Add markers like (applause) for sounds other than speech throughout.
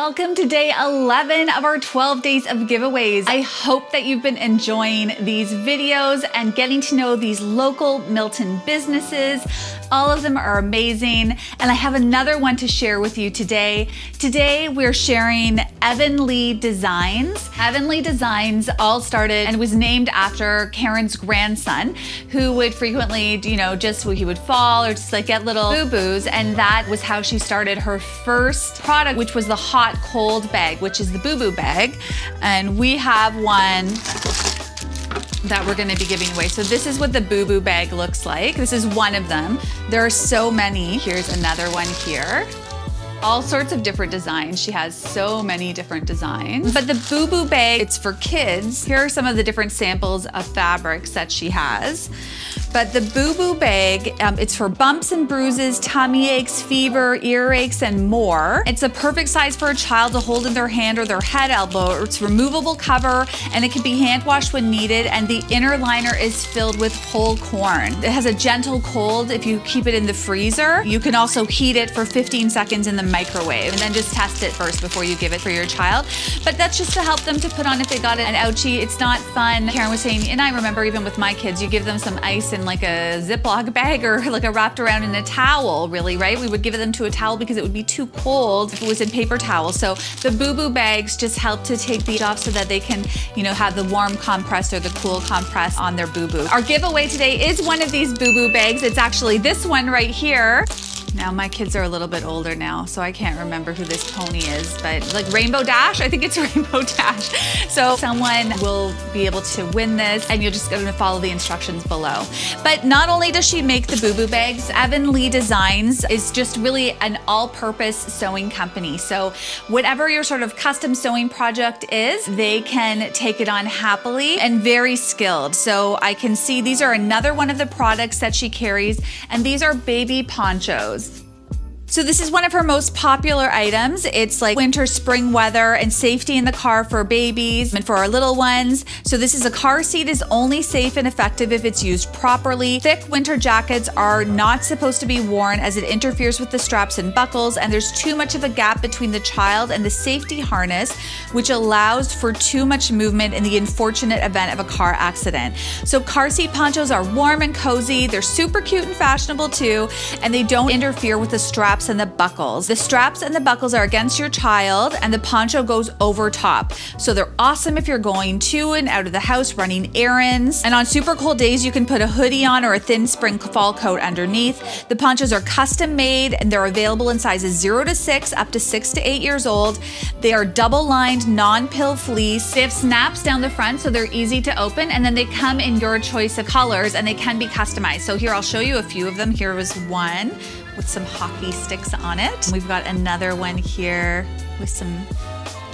Welcome to day 11 of our 12 days of giveaways. I hope that you've been enjoying these videos and getting to know these local Milton businesses. All of them are amazing. And I have another one to share with you today. Today we're sharing Evan Lee Designs. Evan Lee Designs all started and was named after Karen's grandson who would frequently, you know, just he would fall or just like get little boo-boos. And that was how she started her first product, which was the hot cold bag, which is the boo-boo bag. And we have one that we're gonna be giving away. So this is what the Boo Boo bag looks like. This is one of them. There are so many. Here's another one here all sorts of different designs. She has so many different designs. But the Boo Boo bag, it's for kids. Here are some of the different samples of fabrics that she has. But the Boo Boo bag, um, it's for bumps and bruises, tummy aches, fever, earaches, and more. It's a perfect size for a child to hold in their hand or their head elbow. It's removable cover and it can be hand washed when needed. And the inner liner is filled with whole corn. It has a gentle cold if you keep it in the freezer. You can also heat it for 15 seconds in the microwave and then just test it first before you give it for your child. But that's just to help them to put on if they got an ouchie. It's not fun. Karen was saying, and I remember even with my kids, you give them some ice in like a Ziploc bag or like a wrapped around in a towel, really, right? We would give them to a towel because it would be too cold if it was in paper towel. So the Boo Boo bags just help to take the off so that they can, you know, have the warm compress or the cool compress on their Boo Boo. Our giveaway today is one of these Boo Boo bags. It's actually this one right here. Now my kids are a little bit older now, so I can't remember who this pony is, but like Rainbow Dash, I think it's (laughs) Rainbow Dash. So someone will be able to win this and you're just gonna follow the instructions below. But not only does she make the Boo Boo bags, Evan Lee Designs is just really an all-purpose sewing company. So whatever your sort of custom sewing project is, they can take it on happily and very skilled. So I can see these are another one of the products that she carries, and these are baby ponchos. So this is one of her most popular items. It's like winter, spring weather and safety in the car for babies and for our little ones. So this is a car seat is only safe and effective if it's used properly. Thick winter jackets are not supposed to be worn as it interferes with the straps and buckles and there's too much of a gap between the child and the safety harness, which allows for too much movement in the unfortunate event of a car accident. So car seat ponchos are warm and cozy. They're super cute and fashionable too, and they don't interfere with the strap straps and the buckles. The straps and the buckles are against your child and the poncho goes over top. So they're awesome if you're going to and out of the house running errands. And on super cold days, you can put a hoodie on or a thin spring fall coat underneath. The ponchos are custom made and they're available in sizes zero to six, up to six to eight years old. They are double lined, non-pill fleece. They have snaps down the front so they're easy to open and then they come in your choice of colors and they can be customized. So here I'll show you a few of them. Here was one with some hockey sticks on it. We've got another one here with some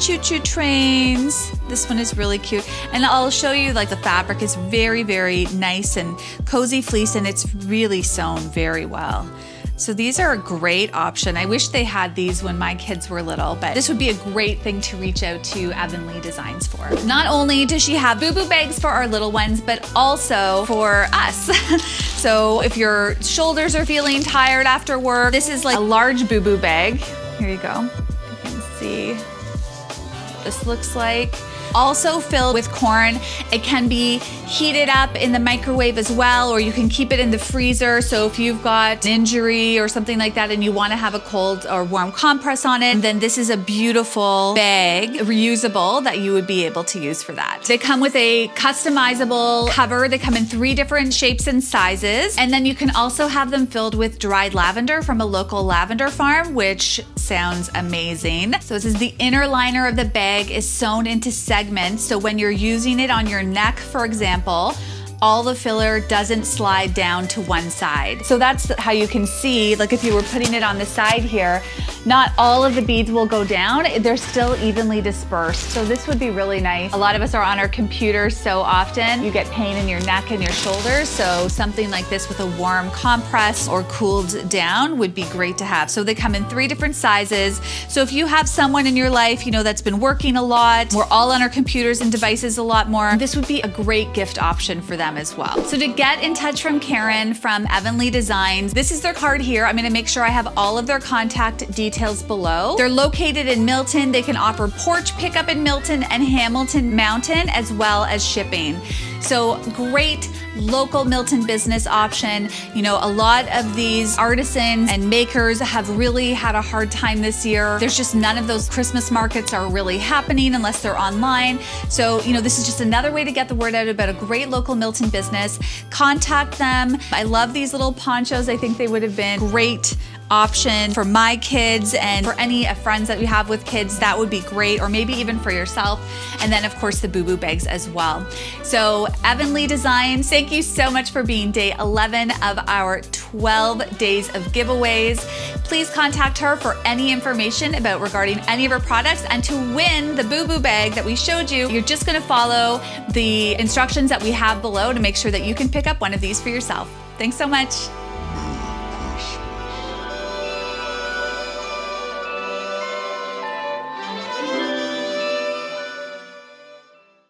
choo-choo trains. This one is really cute. And I'll show you like the fabric is very, very nice and cozy fleece and it's really sewn very well. So these are a great option. I wish they had these when my kids were little, but this would be a great thing to reach out to Evan Lee Designs for. Not only does she have boo-boo bags for our little ones, but also for us. (laughs) so if your shoulders are feeling tired after work, this is like a large boo-boo bag. Here you go. You can see this looks like also filled with corn. It can be heated up in the microwave as well, or you can keep it in the freezer. So if you've got an injury or something like that and you want to have a cold or warm compress on it, then this is a beautiful bag, reusable, that you would be able to use for that. They come with a customizable cover. They come in three different shapes and sizes. And then you can also have them filled with dried lavender from a local lavender farm, which sounds amazing. So this is the inner liner of the bag is sewn into segments. So when you're using it on your neck, for example, all the filler doesn't slide down to one side. So that's how you can see, like if you were putting it on the side here, not all of the beads will go down. They're still evenly dispersed. So this would be really nice. A lot of us are on our computers so often. You get pain in your neck and your shoulders. So something like this with a warm compress or cooled down would be great to have. So they come in three different sizes. So if you have someone in your life, you know, that's been working a lot, we're all on our computers and devices a lot more, this would be a great gift option for them them as well. So to get in touch from Karen from Evanly Designs, this is their card here. I'm gonna make sure I have all of their contact details below. They're located in Milton. They can offer porch pickup in Milton and Hamilton Mountain as well as shipping. So great local Milton business option. You know, a lot of these artisans and makers have really had a hard time this year. There's just none of those Christmas markets are really happening unless they're online. So, you know, this is just another way to get the word out about a great local Milton business. Contact them. I love these little ponchos. I think they would have been great option for my kids and for any uh, friends that we have with kids, that would be great, or maybe even for yourself. And then, of course, the Boo Boo bags as well. So, Evanly Designs, thank you so much for being day 11 of our 12 days of giveaways. Please contact her for any information about regarding any of her products and to win the Boo Boo bag that we showed you, you're just gonna follow the instructions that we have below to make sure that you can pick up one of these for yourself. Thanks so much.